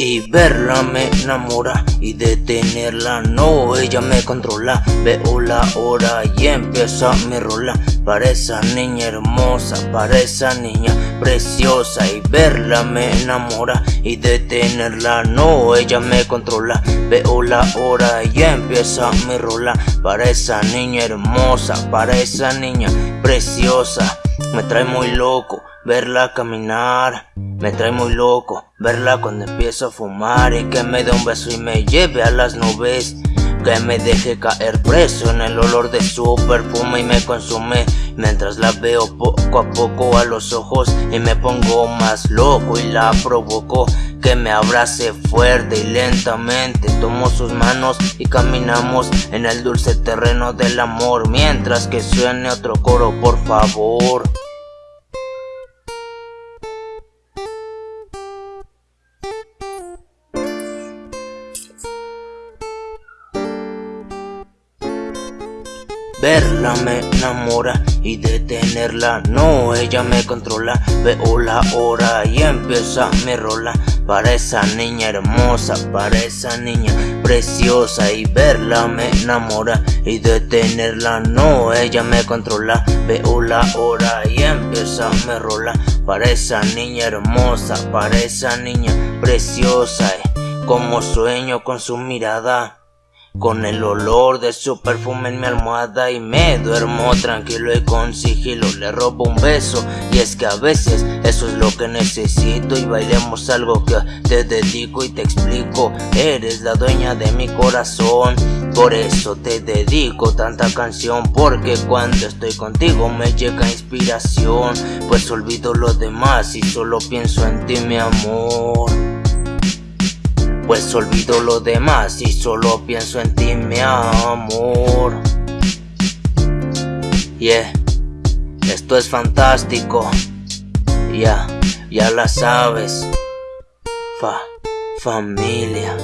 Y verla me enamora. Y detenerla no, ella me controla. Veo la hora y empieza mi rola. Para esa niña hermosa, para esa niña preciosa. Y verla me enamora. Y detenerla no, ella me controla. Veo la hora y empieza mi rola. Para esa niña hermosa, para esa niña preciosa. Me trae muy loco verla caminar Me trae muy loco verla cuando empiezo a fumar Y que me dé un beso y me lleve a las nubes. Que me deje caer preso en el olor de su perfume y me consume Mientras la veo poco a poco a los ojos y me pongo más loco y la provoco. Que me abrace fuerte y lentamente Tomo sus manos y caminamos en el dulce terreno del amor. Mientras que suene otro coro por favor Verla me enamora y detenerla. No, ella me controla. Veo la hora y empieza mi rola. Para esa niña hermosa, para esa niña preciosa. Y verla me enamora y detenerla. No, ella me controla. Veo la hora y empieza mi rola. Para esa niña hermosa, para esa niña preciosa. Como sueño con su mirada con el olor de su perfume en mi almohada y me duermo tranquilo y con sigilo. Le robo un beso y es que a veces eso es lo que necesito Y bailemos algo que te dedico y te explico. Eres la dueña de mi corazón por eso te dedico tanta canción Porque cuando estoy contigo me llega inspiración Pues olvido lo demás y solo pienso en ti mi amor pues olvido lo demás y solo pienso en ti mi amor. Yeah, esto es fantástico. Ya, ya la sabes. Fa, familia